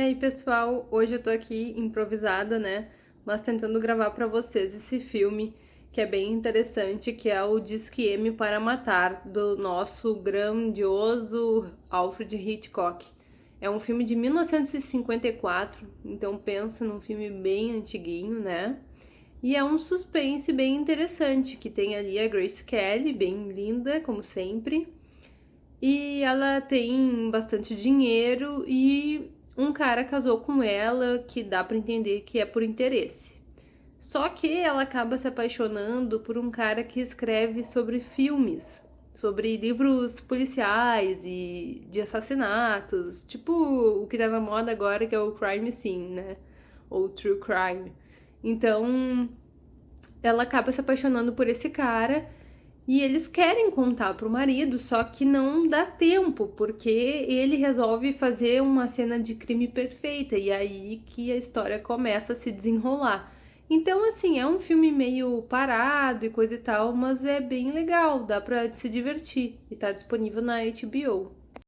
E aí, pessoal, hoje eu tô aqui improvisada, né? Mas tentando gravar pra vocês esse filme que é bem interessante, que é o Disque M para Matar, do nosso grandioso Alfred Hitchcock. É um filme de 1954, então pensa num filme bem antiguinho, né? E é um suspense bem interessante, que tem ali a Grace Kelly, bem linda, como sempre. E ela tem bastante dinheiro e um cara casou com ela, que dá para entender que é por interesse. Só que ela acaba se apaixonando por um cara que escreve sobre filmes, sobre livros policiais e de assassinatos, tipo o que tá na moda agora que é o crime scene, né? Ou true crime. Então, ela acaba se apaixonando por esse cara e eles querem contar pro marido, só que não dá tempo, porque ele resolve fazer uma cena de crime perfeita e aí que a história começa a se desenrolar. Então, assim, é um filme meio parado e coisa e tal, mas é bem legal, dá pra se divertir e tá disponível na HBO.